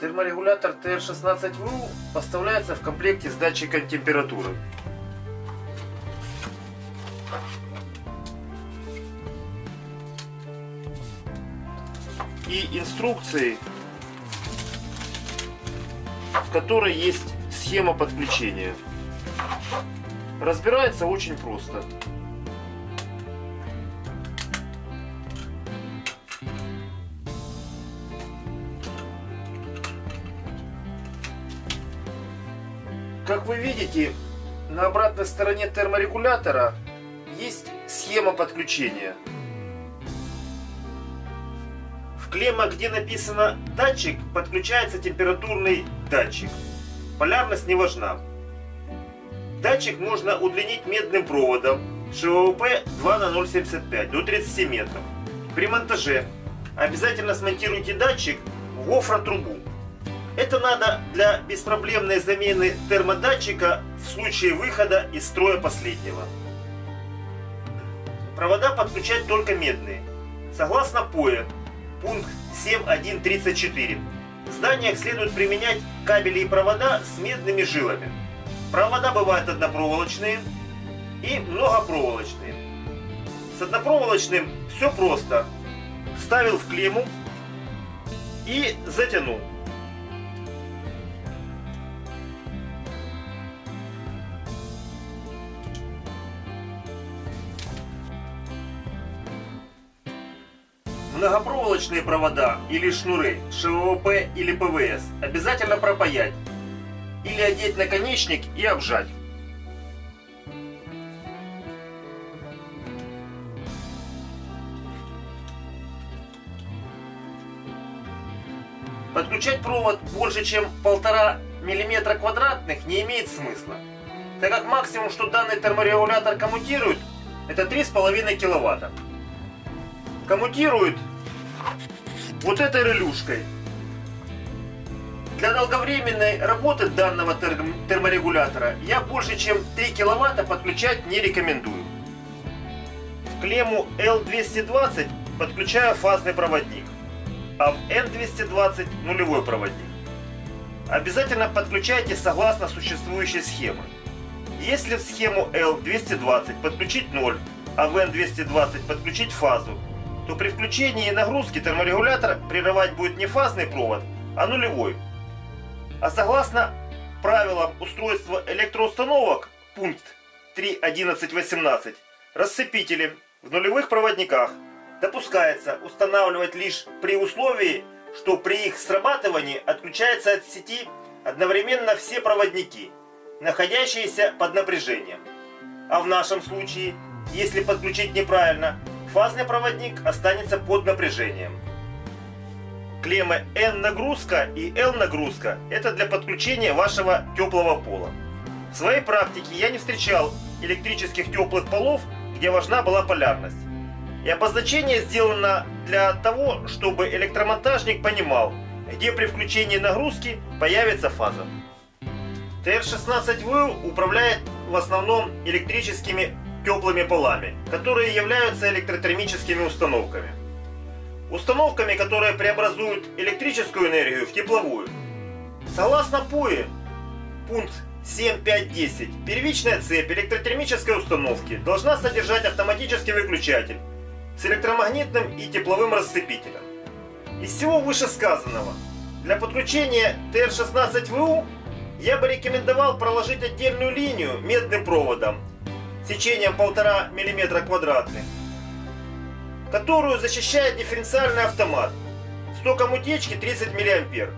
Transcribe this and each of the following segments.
Терморегулятор TR16VU поставляется в комплекте с датчиком температуры. И инструкции, в которой есть схема подключения. Разбирается очень просто. Как вы видите, на обратной стороне терморегулятора есть схема подключения. В клемма, где написано датчик, подключается температурный датчик. Полярность не важна. Датчик можно удлинить медным проводом ШВП 2 на 0,75 до 30 метров. При монтаже обязательно смонтируйте датчик в гофротрубу. Это надо для беспроблемной замены термодатчика в случае выхода из строя последнего. Провода подключать только медные. Согласно ПОЭ, пункт 7.1.34, в зданиях следует применять кабели и провода с медными жилами. Провода бывают однопроволочные и многопроволочные. С однопроволочным все просто. Вставил в клемму и затянул. Многопроволочные провода или шнуры, ШВП или ПВС обязательно пропаять или одеть наконечник и обжать. Подключать провод больше чем полтора миллиметра квадратных не имеет смысла, так как максимум, что данный терморегулятор коммутирует, это 3,5 киловатта. Коммутирует вот этой релюшкой. Для долговременной работы данного терморегулятора я больше чем 3 киловатта подключать не рекомендую. В клемму L220 подключаю фазный проводник, а в N220 нулевой проводник. Обязательно подключайте согласно существующей схемы. Если в схему L220 подключить 0, а в N220 подключить фазу, то при включении нагрузки терморегулятор прерывать будет не фазный провод, а нулевой. А согласно правилам устройства электроустановок, пункт 3.11.18, рассыпители в нулевых проводниках допускается устанавливать лишь при условии, что при их срабатывании отключаются от сети одновременно все проводники, находящиеся под напряжением. А в нашем случае, если подключить неправильно, фазный проводник останется под напряжением. Клеммы N нагрузка и L нагрузка это для подключения вашего теплого пола. В своей практике я не встречал электрических теплых полов, где важна была полярность. И обозначение сделано для того, чтобы электромонтажник понимал, где при включении нагрузки появится фаза. TR16V управляет в основном электрическими теплыми полами, которые являются электротермическими установками. Установками, которые преобразуют электрическую энергию в тепловую. Согласно ПУИ, пункт 7.5.10, первичная цепь электротермической установки должна содержать автоматический выключатель с электромагнитным и тепловым расцепителем. Из всего вышесказанного, для подключения TR16VU я бы рекомендовал проложить отдельную линию медным проводом сечением 1,5 мм квадратных, которую защищает дифференциальный автомат с током утечки 30 мА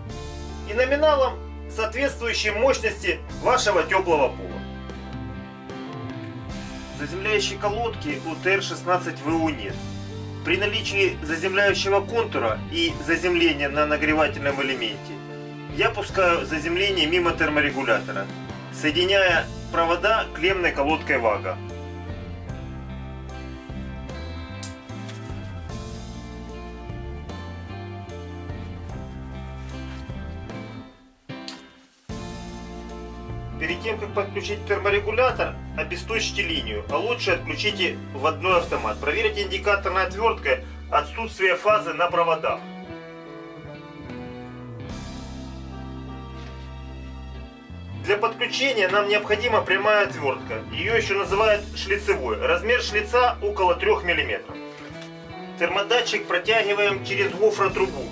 и номиналом соответствующей мощности вашего теплого пола. Заземляющей колодки у ТР-16ВУ нет. При наличии заземляющего контура и заземления на нагревательном элементе я пускаю заземление мимо терморегулятора, соединяя провода клеммной колодкой ВАГа. Перед тем, как подключить терморегулятор, обесточьте линию, а лучше отключите в автомат. Проверьте индикаторной отверткой отсутствие фазы на проводах. Для подключения нам необходима прямая отвертка. Ее еще называют шлицевой. Размер шлица около 3 мм. Термодатчик протягиваем через гофротрубу.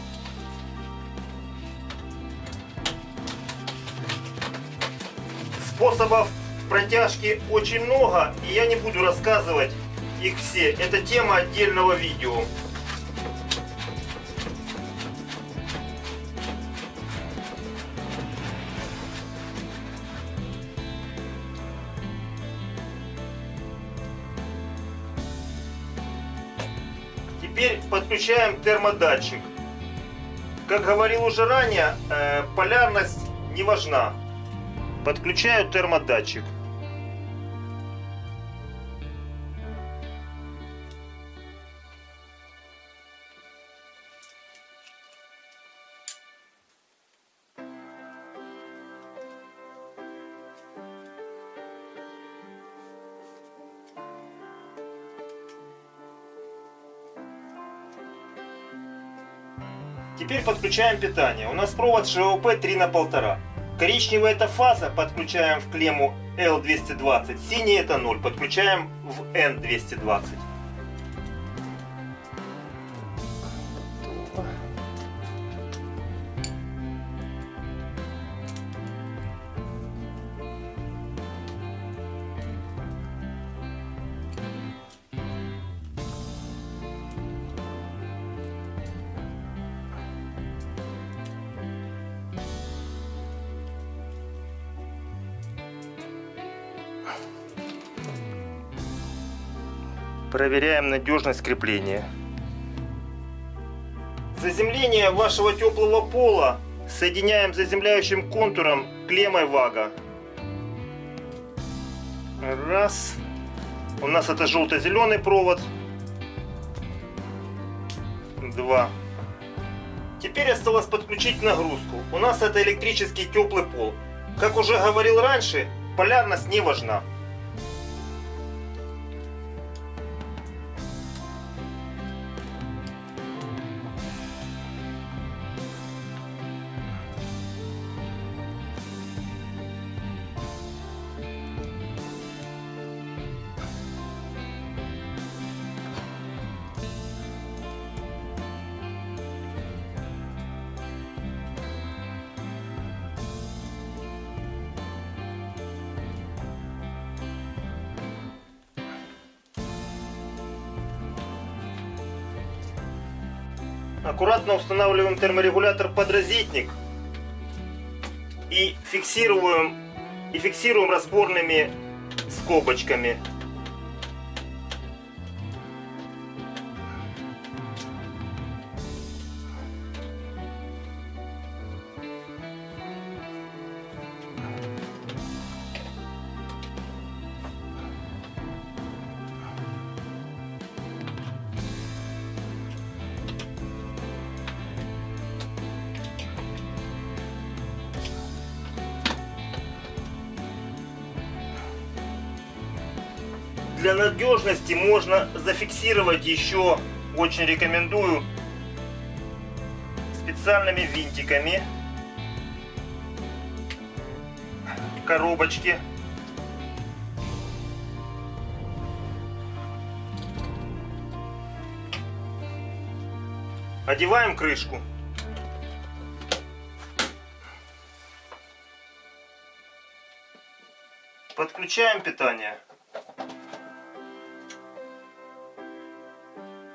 Способов протяжки очень много, и я не буду рассказывать их все. Это тема отдельного видео. Теперь подключаем термодатчик. Как говорил уже ранее, э, полярность не важна. Подключаю термодатчик. Теперь подключаем питание. У нас провод ШОП 3 на 1,5. Коричневая это фаза, подключаем в клемму L220. Синий это 0, подключаем в N220. Проверяем надежность крепления. Заземление вашего теплого пола соединяем заземляющим контуром клеммой вага. Раз. У нас это желто-зеленый провод. Два. Теперь осталось подключить нагрузку. У нас это электрический теплый пол. Как уже говорил раньше, полярность не важна. Аккуратно устанавливаем терморегулятор под розетник и фиксируем, и фиксируем разборными скобочками. Для надежности можно зафиксировать еще, очень рекомендую, специальными винтиками коробочки. Одеваем крышку. Подключаем питание.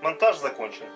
Монтаж закончен.